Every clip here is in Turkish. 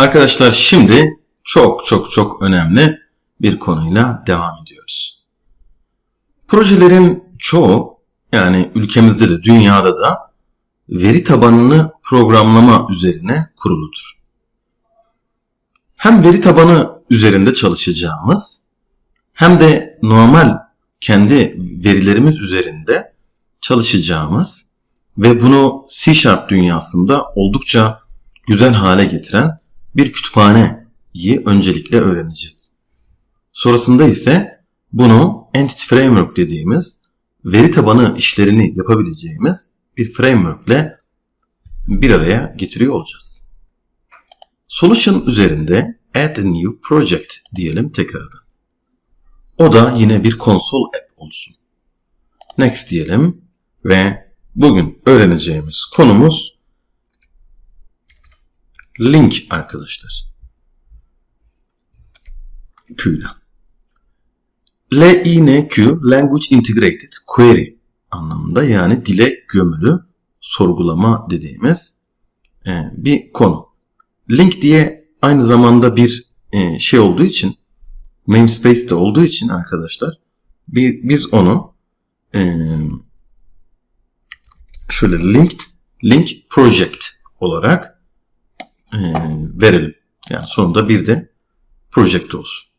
Arkadaşlar şimdi çok çok çok önemli bir konuyla devam ediyoruz. Projelerin çoğu yani ülkemizde de dünyada da veri tabanını programlama üzerine kuruludur. Hem veri tabanı üzerinde çalışacağımız hem de normal kendi verilerimiz üzerinde çalışacağımız ve bunu C Sharp dünyasında oldukça güzel hale getiren bir kütüphaneyi öncelikle öğreneceğiz. Sonrasında ise bunu Entity Framework dediğimiz veri tabanı işlerini yapabileceğimiz bir framework ile bir araya getiriyor olacağız. Solution üzerinde Add New Project diyelim tekrardan. O da yine bir konsol app olsun. Next diyelim ve bugün öğreneceğimiz konumuz link arkadaşlar. Q ile. LINQ Language Integrated Query anlamında yani dile gömülü sorgulama dediğimiz e, bir konu. Link diye aynı zamanda bir e, şey olduğu için namespace de olduğu için arkadaşlar biz onu e, şöyle linked link project olarak verelim. Yani sonunda bir de project olsun.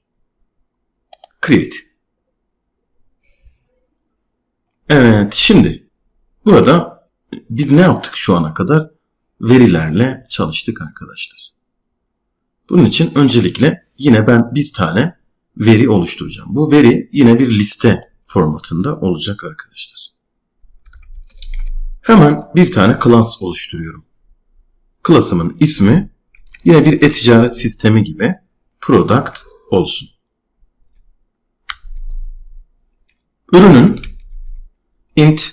Create. Evet şimdi burada biz ne yaptık şu ana kadar? Verilerle çalıştık arkadaşlar. Bunun için öncelikle yine ben bir tane veri oluşturacağım. Bu veri yine bir liste formatında olacak arkadaşlar. Hemen bir tane class oluşturuyorum. Class'ımın ismi yine bir e-ticaret sistemi gibi product olsun. Ürünün int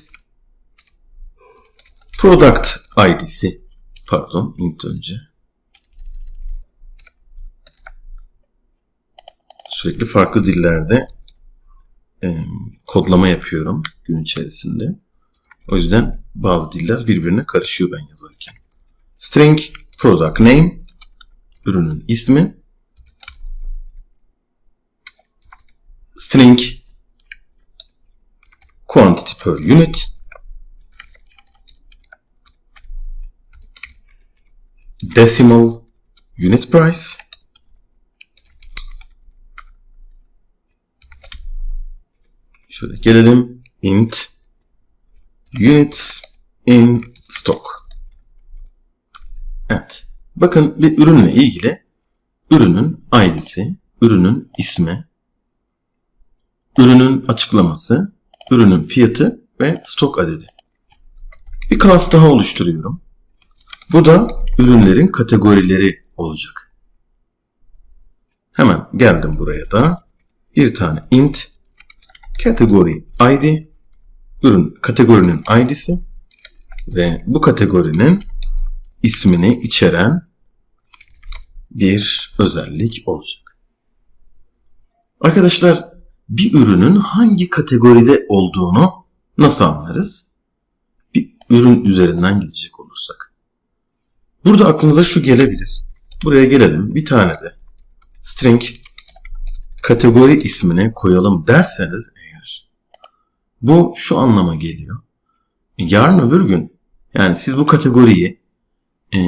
product id'si pardon int önce sürekli farklı dillerde e, kodlama yapıyorum gün içerisinde. O yüzden bazı diller birbirine karışıyor ben yazarken. String product name ürünün ismi. String quantity per unit. Decimal unit price. Şöyle gelelim. İnt units in stock evet bakın bir ürünle ilgili ürünün id'si ürünün ismi ürünün açıklaması ürünün fiyatı ve stok adedi. Bir class daha oluşturuyorum. Bu da ürünlerin kategorileri olacak. Hemen geldim buraya da bir tane int category id ürün kategorinin id'si ve bu kategorinin ismini içeren bir özellik olacak. Arkadaşlar bir ürünün hangi kategoride olduğunu nasıl anlarız? Bir ürün üzerinden gidecek olursak. Burada aklınıza şu gelebilir. Buraya gelelim. Bir tane de string kategori ismini koyalım derseniz eğer bu şu anlama geliyor. Yarın öbür gün yani siz bu kategoriyi e,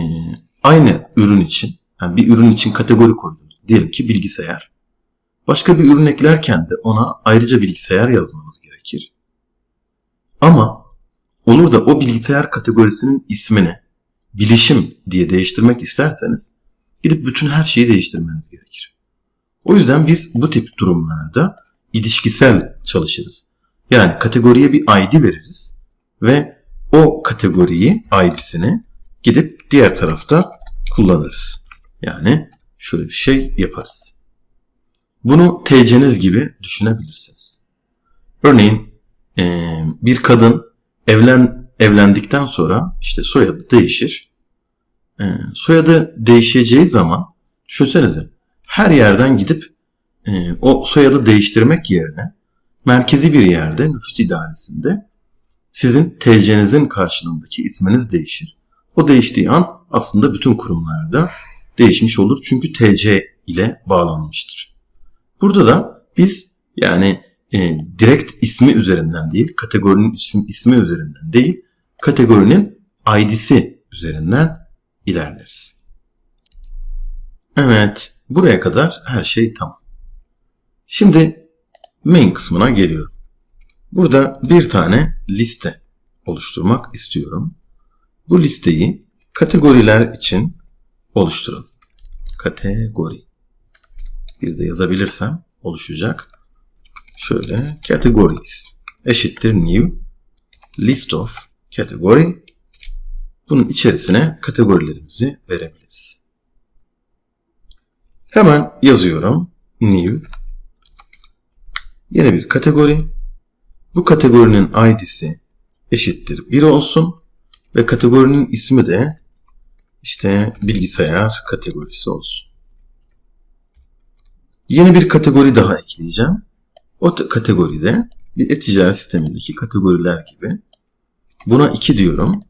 aynı ürün için yani bir ürün için kategori koydunuz. Diyelim ki bilgisayar. Başka bir ürün eklerken de ona ayrıca bilgisayar yazmanız gerekir. Ama olur da o bilgisayar kategorisinin ismini bilişim diye değiştirmek isterseniz gidip bütün her şeyi değiştirmeniz gerekir. O yüzden biz bu tip durumlarda ilişkisel çalışırız. Yani kategoriye bir ID veririz ve o kategoriyi ID'sini gidip diğer tarafta kullanırız. Yani şöyle bir şey yaparız. Bunu TC'niz gibi düşünebilirsiniz. Örneğin bir kadın evlen evlendikten sonra işte soyadı değişir. Soyadı değişeceği zaman düşünsenize her yerden gidip o soyadı değiştirmek yerine merkezi bir yerde nüfus idaresinde sizin TC'nizin karşılığındaki isminiz değişir. O değiştiği an aslında bütün kurumlarda değişmiş olur. Çünkü TC ile bağlanmıştır. Burada da biz yani e, direkt ismi üzerinden değil, kategorinin isim, ismi üzerinden değil, kategorinin ID'si üzerinden ilerleriz. Evet, buraya kadar her şey tamam. Şimdi main kısmına geliyorum. Burada bir tane liste oluşturmak istiyorum. Bu listeyi kategoriler için oluşturun. Kategori. Bir de yazabilirsem oluşacak. Şöyle categories eşittir new list of category. Bunun içerisine kategorilerimizi verebiliriz. Hemen yazıyorum. New Yeni bir kategori. Bu kategorinin id'si eşittir 1 olsun ve kategorinin ismi de işte bilgisayar kategorisi olsun. Yeni bir kategori daha ekleyeceğim. O kategoride bir e-ticaret sistemindeki kategoriler gibi. Buna 2 diyorum.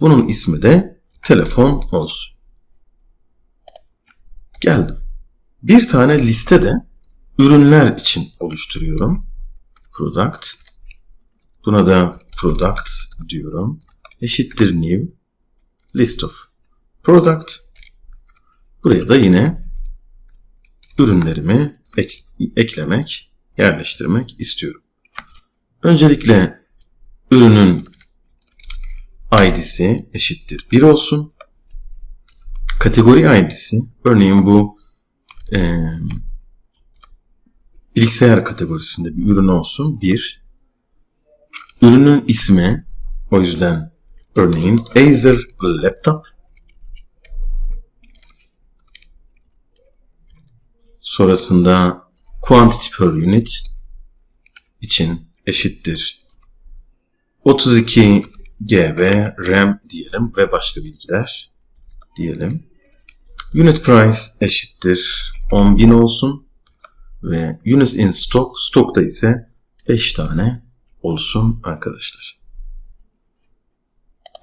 Bunun ismi de telefon olsun. Geldim. Bir tane liste de ürünler için oluşturuyorum. Product. Buna da products diyorum. Eşittir new list of product. Buraya da yine ürünlerimi ek, eklemek, yerleştirmek istiyorum. Öncelikle ürünün ID'si eşittir 1 olsun. Kategori ID'si, örneğin bu e, bilgisayar kategorisinde bir ürün olsun 1. Ürünün ismi, o yüzden örneğin Acer Laptop Sonrasında quantity per unit için eşittir 32 GB RAM diyelim ve başka bilgiler diyelim. Unit price eşittir 10.000 olsun ve units in stock stokta ise 5 tane olsun arkadaşlar.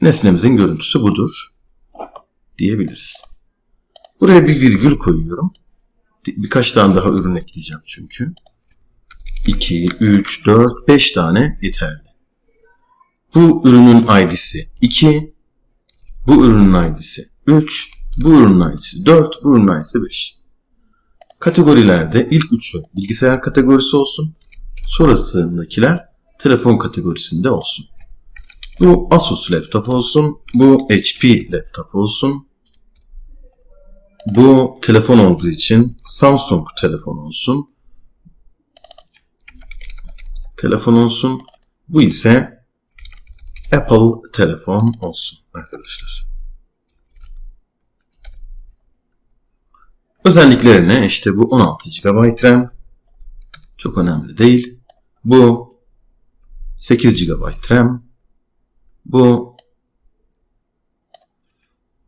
Nesnemizin görüntüsü budur diyebiliriz. Buraya bir virgül koyuyorum birkaç tane daha ürün ekleyeceğim çünkü. 2, 3, 4, 5 tane yeterli. Bu ürünün ID'si 2, bu ürünün ID'si 3, bu ürünün ID'si 4, bu ürünün ID'si 5. Kategorilerde ilk üçü bilgisayar kategorisi olsun, sonrasındakiler telefon kategorisinde olsun. Bu Asus laptop olsun, bu HP laptop olsun, bu telefon olduğu için Samsung telefon olsun. Telefon olsun. Bu ise Apple telefon olsun arkadaşlar. Özelliklerine işte bu 16 GB RAM çok önemli değil. Bu 8 GB RAM. Bu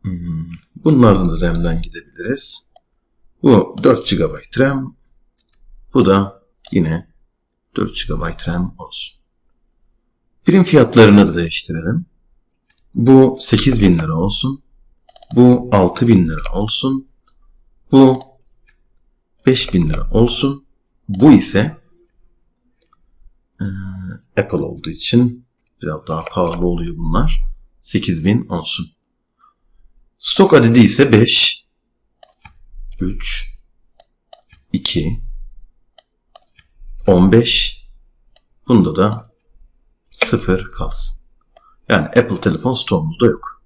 hmm, Bunlardan da RAM'den gidebiliriz. Bu 4 GB RAM. Bu da yine 4 GB RAM olsun. Prim fiyatlarını da değiştirelim. Bu 8000 lira olsun. Bu 6000 lira olsun. Bu 5000 lira olsun. Bu ise Apple olduğu için biraz daha pahalı oluyor bunlar. 8000 olsun. Stok adedi ise 5, 3, 2, 15. Bunda da 0 kalsın. Yani Apple telefon stoğumuzda yok.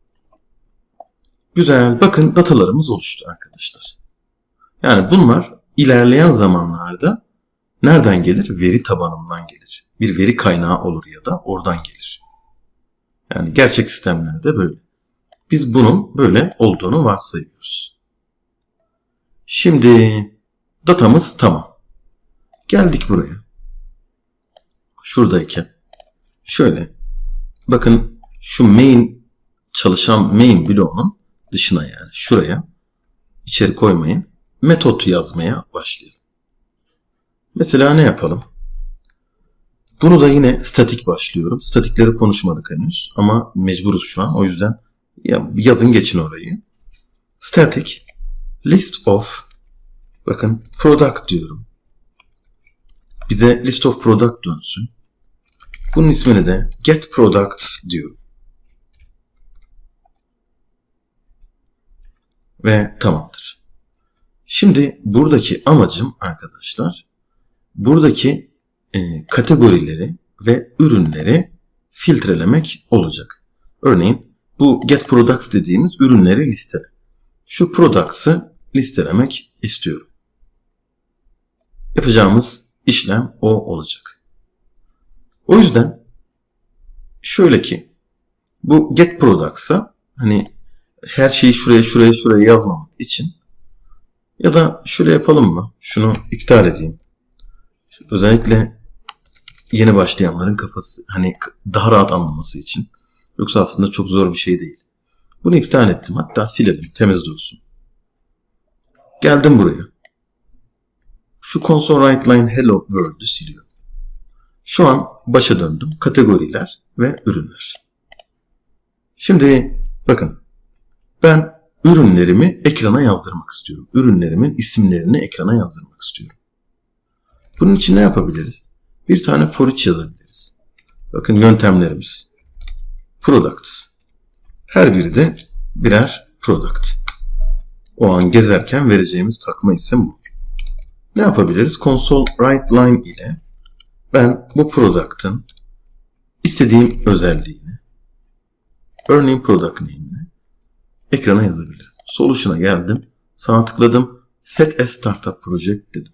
Güzel. Bakın datalarımız oluştu arkadaşlar. Yani bunlar ilerleyen zamanlarda nereden gelir? Veri tabanından gelir. Bir veri kaynağı olur ya da oradan gelir. Yani gerçek sistemlerde böyle. Biz bunun böyle olduğunu varsayıyoruz. Şimdi datamız tamam. Geldik buraya. Şuradayken şöyle bakın şu main çalışan main bloğunun dışına yani şuraya içeri koymayın. Metot yazmaya başlayalım. Mesela ne yapalım? Bunu da yine statik başlıyorum. Statikleri konuşmadık henüz ama mecburuz şu an. O yüzden ya yazın geçin orayı. Static list of bakın product diyorum. Bize list of product dönsün. Bunun ismini de get products diyorum. Ve tamamdır. Şimdi buradaki amacım arkadaşlar buradaki e, kategorileri ve ürünleri filtrelemek olacak. Örneğin bu get products dediğimiz ürünleri listele. Şu products'ı listelemek istiyorum. Yapacağımız işlem o olacak. O yüzden şöyle ki bu get products'a hani her şeyi şuraya şuraya şuraya yazmamak için ya da şöyle yapalım mı? Şunu iptal edeyim. Özellikle yeni başlayanların kafası hani daha rahat anlaması için. Yoksa aslında çok zor bir şey değil. Bunu iptal ettim. Hatta silelim. Temiz dursun. Geldim buraya. Şu console write line hello world'ü siliyorum. Şu an başa döndüm. Kategoriler ve ürünler. Şimdi bakın ben ürünlerimi ekrana yazdırmak istiyorum. Ürünlerimin isimlerini ekrana yazdırmak istiyorum. Bunun için ne yapabiliriz? Bir tane for each yazabiliriz. Bakın yöntemlerimiz. Products. Her biri de birer product. O an gezerken vereceğimiz takma isim bu. Ne yapabiliriz? Console write line ile ben bu product'ın istediğim özelliğini örneğin product name'ini ekrana yazabilirim. Solution'a geldim. Sağ tıkladım. Set as startup project dedim.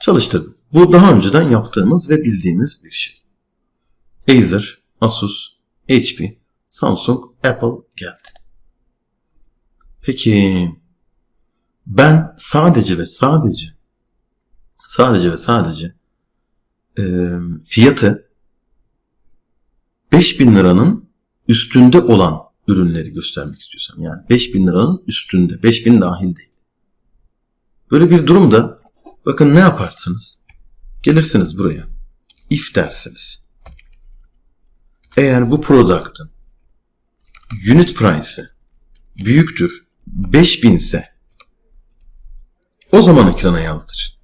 Çalıştırdım. Bu daha önceden yaptığımız ve bildiğimiz bir şey. Acer, Asus, HP, Samsung, Apple geldi. Peki ben sadece ve sadece sadece ve sadece e, fiyatı 5000 liranın üstünde olan ürünleri göstermek istiyorsam yani 5000 liranın üstünde 5000 dahil değil. Böyle bir durumda bakın ne yaparsınız? Gelirsiniz buraya. If dersiniz. Eğer bu product'ın unit price'ı büyüktür 5000 ise o zaman ekrana yazdır.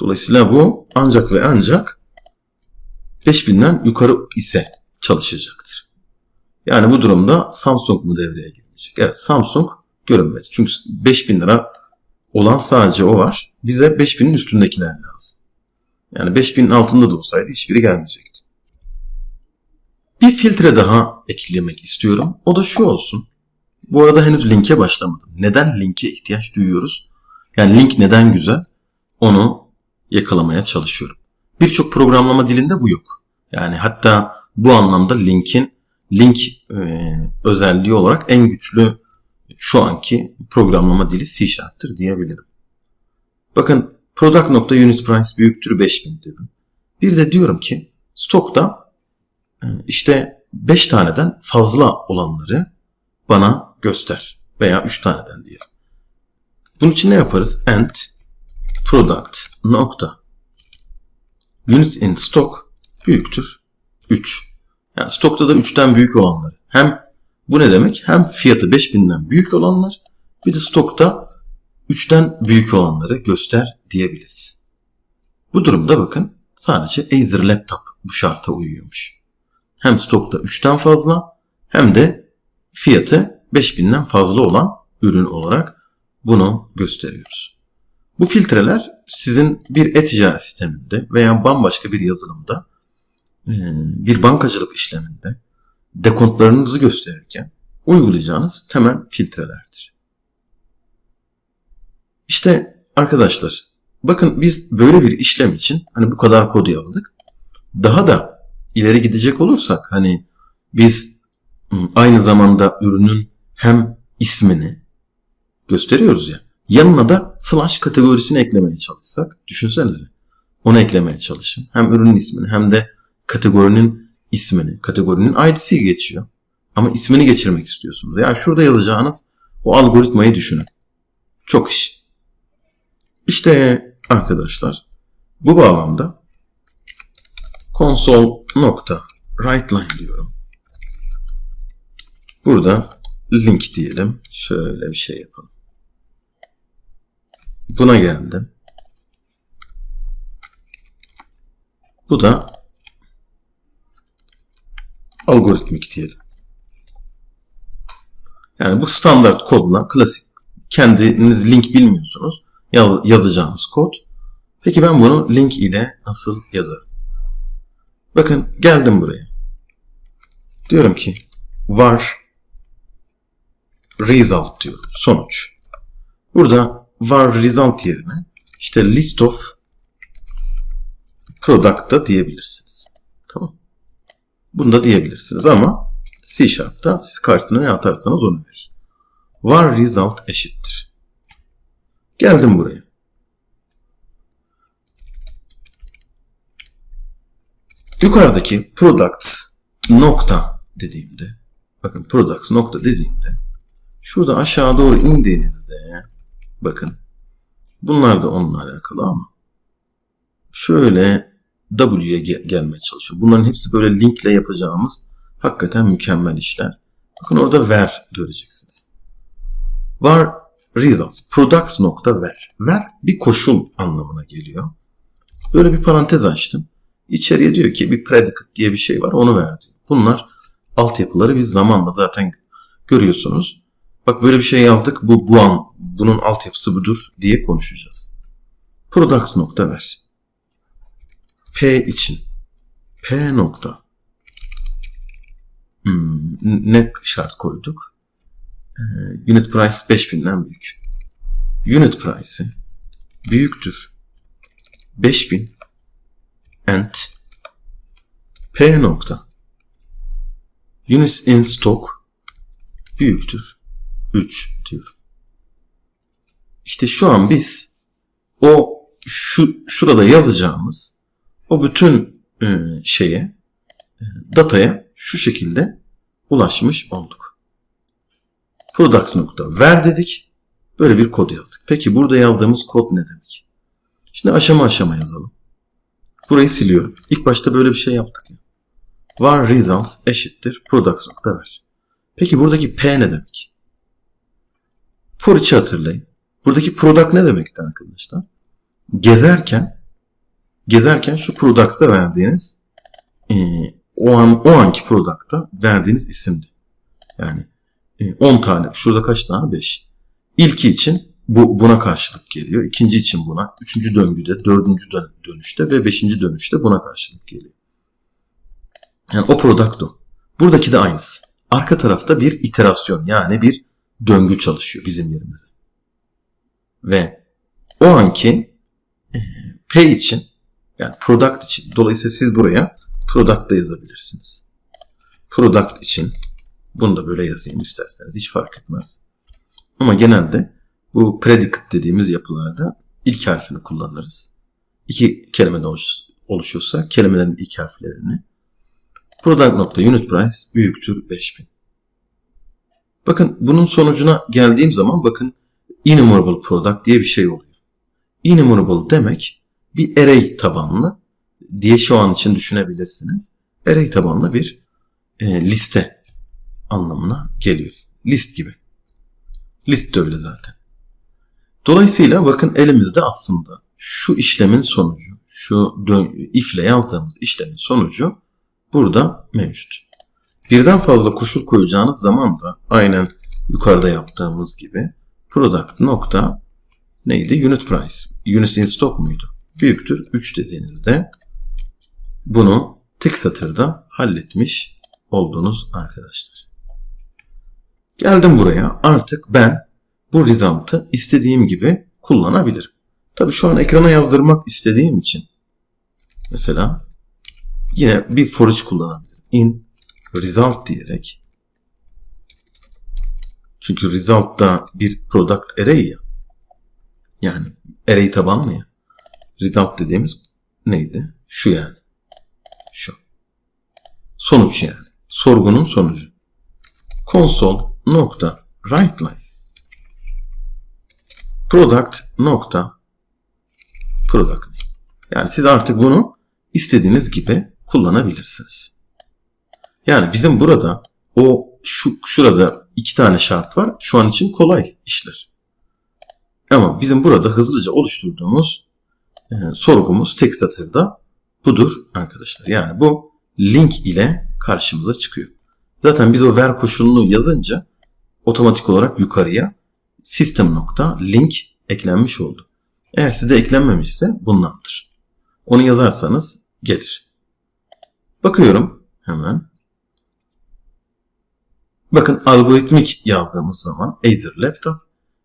Dolayısıyla bu ancak ve ancak 5000'den yukarı ise çalışacaktır. Yani bu durumda Samsung mu devreye girecek? Evet Samsung görünmedi. Çünkü 5000 lira olan sadece o var. Bize 5000'in üstündekiler lazım. Yani 5000'in altında da olsaydı hiçbiri gelmeyecekti. Bir filtre daha eklemek istiyorum. O da şu olsun. Bu arada henüz linke başlamadım. Neden linke ihtiyaç duyuyoruz? Yani link neden güzel? Onu yakalamaya çalışıyorum. Birçok programlama dilinde bu yok. Yani hatta bu anlamda linkin link e, özelliği olarak en güçlü şu anki programlama dili C diyebilirim. Bakın product.unit price büyüktür 5000 dedim. Bir de diyorum ki stokta e, işte 5 taneden fazla olanları bana göster veya 3 taneden diyelim. Bunun için ne yaparız? And product nokta units in stock büyüktür 3. Yani stokta da 3'ten büyük olanları. Hem bu ne demek? Hem fiyatı 5000'den büyük olanlar bir de stokta 3'ten büyük olanları göster diyebiliriz. Bu durumda bakın sadece Acer laptop bu şarta uyuyormuş. Hem stokta 3'ten fazla hem de fiyatı 5000'den fazla olan ürün olarak bunu gösteriyoruz. Bu filtreler sizin bir e-ticaret sisteminde veya bambaşka bir yazılımda e, bir bankacılık işleminde dekontlarınızı gösterirken uygulayacağınız temel filtrelerdir. İşte arkadaşlar bakın biz böyle bir işlem için hani bu kadar kod yazdık. Daha da ileri gidecek olursak hani biz aynı zamanda ürünün hem ismini gösteriyoruz ya. Yanına da slash kategorisini eklemeye çalışsak düşünsenize. Onu eklemeye çalışın. Hem ürünün ismini hem de kategorinin ismini, kategorinin ID'si geçiyor. Ama ismini geçirmek istiyorsunuz. Yani şurada yazacağınız o algoritmayı düşünün. Çok iş. İşte arkadaşlar bu bağlamda console nokta write line diyorum. Burada link diyelim. Şöyle bir şey yapalım. Buna geldim. Bu da algoritmik diyelim. Yani bu standart kodla klasik kendiniz link bilmiyorsunuz yaz, yazacağınız kod. Peki ben bunu link ile nasıl yazarım? Bakın geldim buraya. Diyorum ki var result diyorum. Sonuç. Burada var result yerine işte list of product da diyebilirsiniz. Tamam. Bunu da diyebilirsiniz ama C Sharp'ta siz karşısına ne atarsanız onu verir. Var result eşittir. Geldim buraya. Yukarıdaki products nokta dediğimde bakın products nokta dediğimde şurada aşağı doğru indiğinizde bakın bunlar da onunla alakalı ama şöyle W'ye gel gelmeye çalışıyor. Bunların hepsi böyle linkle yapacağımız hakikaten mükemmel işler. Bakın orada ver göreceksiniz. Var results products nokta ver. Ver bir koşul anlamına geliyor. Böyle bir parantez açtım. İçeriye diyor ki bir predicate diye bir şey var onu ver diyor. Bunlar altyapıları biz zamanla zaten görüyorsunuz. Bak böyle bir şey yazdık bu, bu an bunun altyapısı budur diye konuşacağız. Products nokta ver. P için. P nokta. Hmm, ne şart koyduk? Ee, unit price 5000'den büyük. Unit price'i büyüktür. 5000 and P nokta units in stock büyüktür 3 diyorum. İşte şu an biz o şu şurada yazacağımız o bütün e, şeye e, dataya şu şekilde ulaşmış olduk. Products nokta ver dedik. Böyle bir kod yazdık. Peki burada yazdığımız kod ne demek? Şimdi aşama aşama yazalım. Burayı siliyorum. İlk başta böyle bir şey yaptık ya. Var results eşittir products nokta ver. Peki buradaki P ne demek? For içi hatırlayın. Buradaki product ne demekti arkadaşlar? Gezerken gezerken şu products'a verdiğiniz e, o an o anki product'a verdiğiniz isimdi. Yani 10 tane. Şurada kaç tane? 5. İlki için bu buna karşılık geliyor. İkinci için buna, üçüncü döngüde, dördüncü dönüşte ve beşinci dönüşte buna karşılık geliyor. Yani o product o. Buradaki de aynısı. Arka tarafta bir iterasyon yani bir döngü çalışıyor bizim yerimize. Ve o anki e, P için yani product için dolayısıyla siz buraya product da yazabilirsiniz. Product için bunu da böyle yazayım isterseniz hiç fark etmez. Ama genelde bu predicate dediğimiz yapılarda ilk harfini kullanırız. İki kelimeden oluşuyorsa kelimelerin ilk harflerini. Product nokta unit price büyüktür 5000. Bakın bunun sonucuna geldiğim zaman bakın enumerable product diye bir şey oluyor. Enumerable demek bir array tabanlı diye şu an için düşünebilirsiniz. Array tabanlı bir e, liste anlamına geliyor. List gibi. List de öyle zaten. Dolayısıyla bakın elimizde aslında şu işlemin sonucu, şu if ile yazdığımız işlemin sonucu burada mevcut. Birden fazla koşul koyacağınız zaman da aynen yukarıda yaptığımız gibi product nokta neydi? Unit price. Unit in stock muydu? Büyüktür 3 dediğinizde bunu tek satırda halletmiş oldunuz arkadaşlar. Geldim buraya. Artık ben bu result'ı istediğim gibi kullanabilirim. Tabii şu an ekrana yazdırmak istediğim için mesela yine bir for each kullanabilirim. In result diyerek çünkü result da bir product array ya. Yani array tabanlı ya. Result dediğimiz neydi? Şu yani. Şu. Sonuç yani. Sorgunun sonucu. Console nokta write line product nokta product Yani siz artık bunu istediğiniz gibi kullanabilirsiniz. Yani bizim burada o şu şurada iki tane şart var. Şu an için kolay işler. Ama bizim burada hızlıca oluşturduğumuz e, sorgumuz tek satırda budur arkadaşlar. Yani bu link ile karşımıza çıkıyor. Zaten biz o ver koşulunu yazınca otomatik olarak yukarıya system nokta link eklenmiş oldu. Eğer sizde eklenmemişse bundandır. Onu yazarsanız gelir. Bakıyorum hemen. Bakın algoritmik yazdığımız zaman Acer Laptop,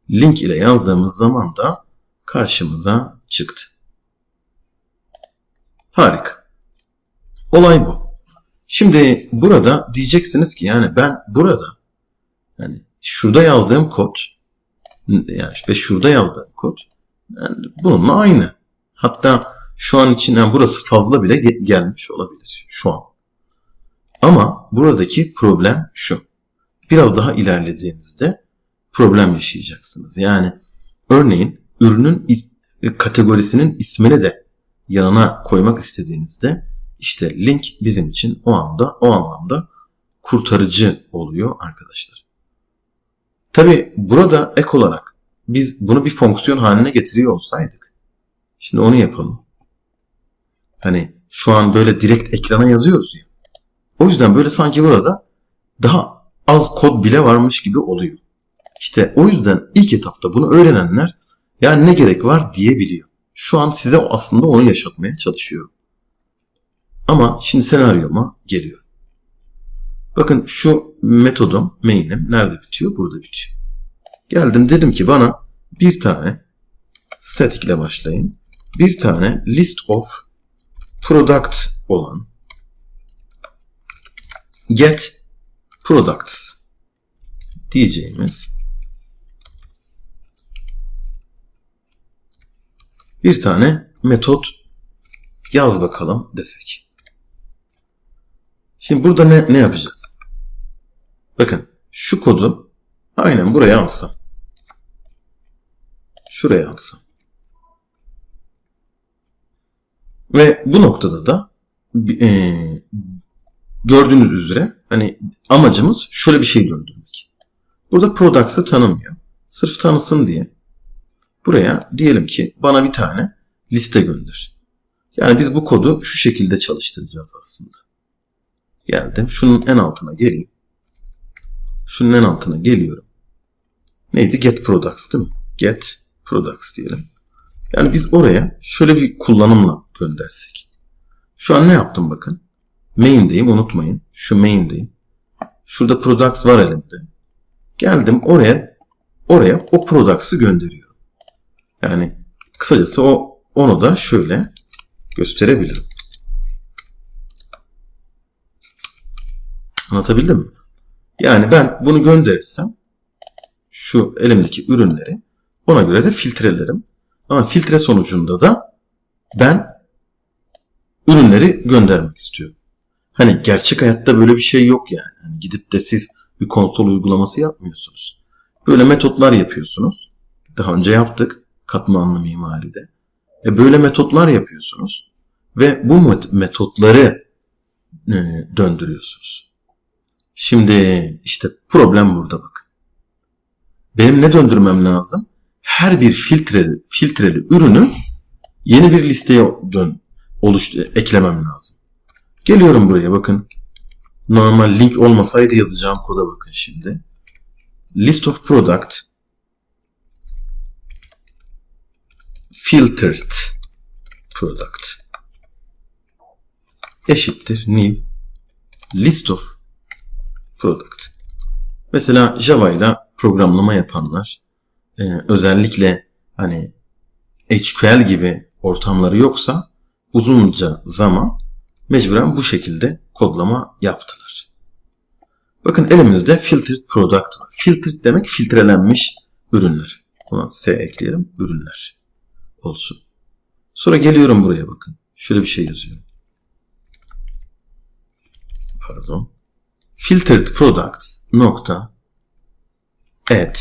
link ile yazdığımız zaman da karşımıza çıktı. Harika. Olay bu. Şimdi burada diyeceksiniz ki yani ben burada yani şurada yazdığım kod yani ve şurada yazdığım kod yani bununla aynı. Hatta şu an için yani burası fazla bile gelmiş olabilir şu an. Ama buradaki problem şu. Biraz daha ilerlediğinizde problem yaşayacaksınız. Yani örneğin ürünün is kategorisinin ismini de yanına koymak istediğinizde işte link bizim için o anda o anlamda kurtarıcı oluyor arkadaşlar. Tabi burada ek olarak biz bunu bir fonksiyon haline getiriyor olsaydık. Şimdi onu yapalım. Hani şu an böyle direkt ekrana yazıyoruz ya. O yüzden böyle sanki burada daha az kod bile varmış gibi oluyor. İşte o yüzden ilk etapta bunu öğrenenler yani ne gerek var diyebiliyor. Şu an size aslında onu yaşatmaya çalışıyorum. Ama şimdi senaryoma geliyor. Bakın şu metodum, main'im nerede bitiyor? Burada bitiyor. Geldim dedim ki bana bir tane static ile başlayın. Bir tane list of product olan get products diyeceğimiz bir tane metot yaz bakalım desek. Şimdi burada ne, ne yapacağız? Bakın şu kodu aynen buraya alsam. Şuraya alsam. Ve bu noktada da e, gördüğünüz üzere hani amacımız şöyle bir şey döndürmek. Burada products'ı tanımıyor. Sırf tanısın diye buraya diyelim ki bana bir tane liste gönder. Yani biz bu kodu şu şekilde çalıştıracağız aslında. Geldim. Şunun en altına geleyim. Şunun en altına geliyorum. Neydi? Get products değil mi? Get products diyelim. Yani biz oraya şöyle bir kullanımla göndersek. Şu an ne yaptım bakın. Main'deyim unutmayın. Şu main'deyim. Şurada products var elimde. Geldim oraya oraya o products'ı gönderiyorum. Yani kısacası o onu da şöyle gösterebilirim. Anlatabildim mi? Yani ben bunu gönderirsem şu elimdeki ürünleri ona göre de filtrelerim. Ama filtre sonucunda da ben ürünleri göndermek istiyorum. Hani gerçek hayatta böyle bir şey yok yani. Hani gidip de siz bir konsol uygulaması yapmıyorsunuz. Böyle metotlar yapıyorsunuz. Daha önce yaptık katmanlı mimaride. E böyle metotlar yapıyorsunuz ve bu metotları e, döndürüyorsunuz. Şimdi işte problem burada bakın. Benim ne döndürmem lazım? Her bir filtreli, filtreli ürünü yeni bir listeye dön, oluştu, eklemem lazım. Geliyorum buraya bakın. Normal link olmasaydı yazacağım koda bakın şimdi. List of product filtered product eşittir new list of product. Mesela Java ile programlama yapanlar e, özellikle hani SQL gibi ortamları yoksa uzunca zaman mecburen bu şekilde kodlama yaptılar. Bakın elimizde filtered product var. Filtered demek filtrelenmiş ürünler. Buna S ekleyelim. Ürünler olsun. Sonra geliyorum buraya bakın. Şöyle bir şey yazıyorum. Pardon. Filtered products nokta add.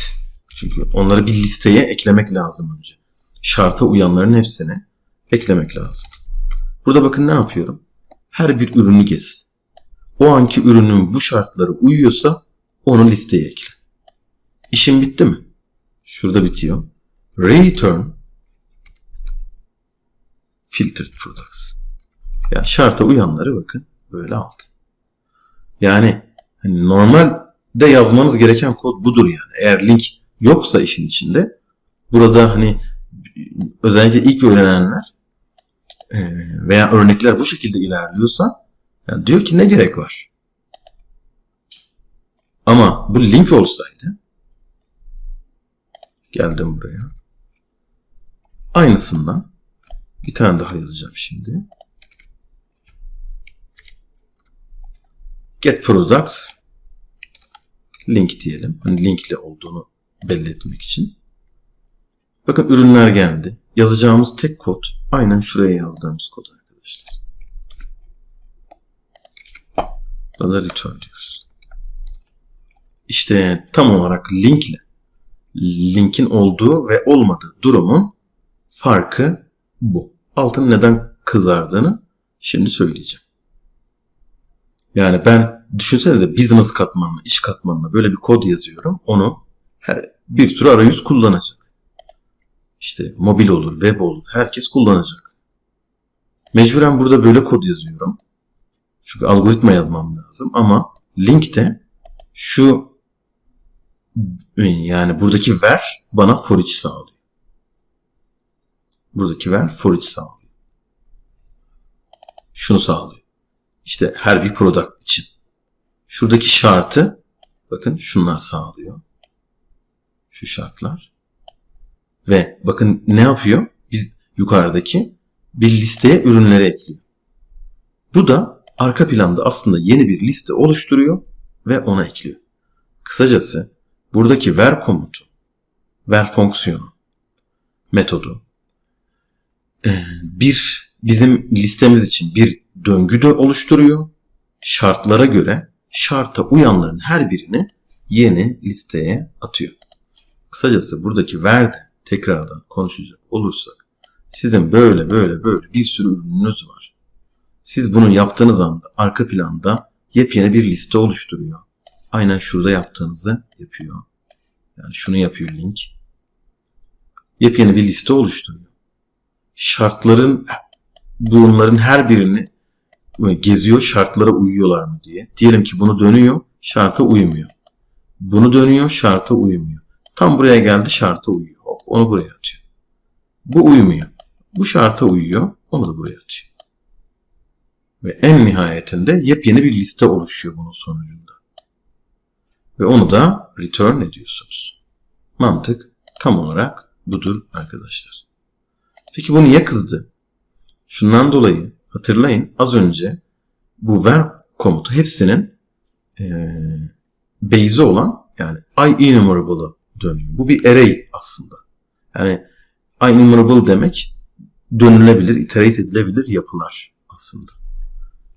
Çünkü onları bir listeye eklemek lazım önce. Şarta uyanların hepsini eklemek lazım. Burada bakın ne yapıyorum? Her bir ürünü gez. O anki ürünün bu şartları uyuyorsa onu listeye ekle. İşim bitti mi? Şurada bitiyor. return filtered products. Yani şarta uyanları bakın böyle aldı. Yani hani normalde yazmanız gereken kod budur yani. Eğer link yoksa işin içinde burada hani özellikle ilk öğrenenler e, veya örnekler bu şekilde ilerliyorsa yani diyor ki ne gerek var? Ama bu link olsaydı geldim buraya. Aynısından bir tane daha yazacağım şimdi. Get products link diyelim. Hani linkle olduğunu belli etmek için. Bakın ürünler geldi. Yazacağımız tek kod aynen şuraya yazdığımız kod arkadaşlar. Burada return diyoruz. İşte tam olarak linkle linkin olduğu ve olmadığı durumun farkı bu. Altın neden kızardığını şimdi söyleyeceğim. Yani ben düşünsenize business katmanına, iş katmanına böyle bir kod yazıyorum. Onu her, bir sürü arayüz kullanacak. İşte mobil olur, web olur. Herkes kullanacak. Mecburen burada böyle kod yazıyorum. Çünkü algoritma yazmam lazım ama linkte şu yani buradaki ver bana for each sağlıyor. Buradaki ver for each sağlıyor. Şunu sağlıyor. İşte her bir product için. Şuradaki şartı bakın şunlar sağlıyor. Şu şartlar. Ve bakın ne yapıyor? Biz yukarıdaki bir listeye ürünleri ekliyor. Bu da arka planda aslında yeni bir liste oluşturuyor ve ona ekliyor. Kısacası buradaki ver komutu, ver fonksiyonu, metodu bir bizim listemiz için bir döngü de oluşturuyor. Şartlara göre şarta uyanların her birini yeni listeye atıyor. Kısacası buradaki verde tekrardan konuşacak olursak sizin böyle böyle böyle bir sürü ürününüz var. Siz bunu yaptığınız anda arka planda yepyeni bir liste oluşturuyor. Aynen şurada yaptığınızı yapıyor. Yani şunu yapıyor link. Yepyeni bir liste oluşturuyor. Şartların bunların her birini geziyor şartlara uyuyorlar mı diye. Diyelim ki bunu dönüyor şarta uymuyor. Bunu dönüyor şarta uymuyor. Tam buraya geldi şarta uyuyor. Hop, onu buraya atıyor. Bu uymuyor. Bu şarta uyuyor. Onu da buraya atıyor. Ve en nihayetinde yepyeni bir liste oluşuyor bunun sonucunda. Ve onu da return ediyorsunuz. Mantık tam olarak budur arkadaşlar. Peki bu niye kızdı? Şundan dolayı hatırlayın az önce bu ver komutu hepsinin e, base'i olan yani i enumerable'ı dönüyor. Bu bir array aslında. Yani i enumerable demek dönülebilir, iterate edilebilir yapılar aslında.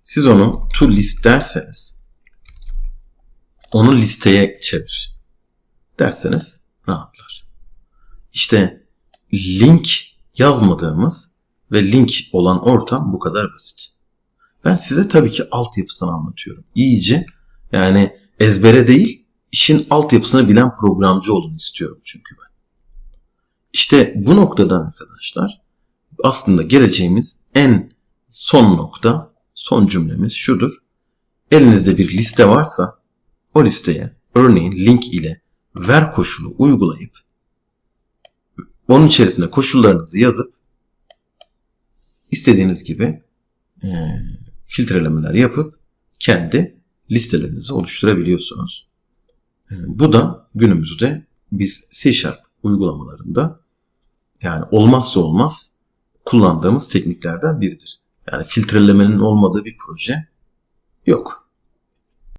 Siz onu to list derseniz onu listeye çevir derseniz rahatlar. İşte link yazmadığımız ve link olan ortam bu kadar basit. Ben size tabii ki altyapısını anlatıyorum. İyice yani ezbere değil işin altyapısını bilen programcı olun istiyorum çünkü ben. İşte bu noktada arkadaşlar aslında geleceğimiz en son nokta, son cümlemiz şudur. Elinizde bir liste varsa o listeye örneğin link ile ver koşulu uygulayıp onun içerisine koşullarınızı yazıp istediğiniz gibi e, filtrelemeler yapıp kendi listelerinizi oluşturabiliyorsunuz. E, bu da günümüzde biz C Sharp uygulamalarında yani olmazsa olmaz kullandığımız tekniklerden biridir. Yani filtrelemenin olmadığı bir proje yok.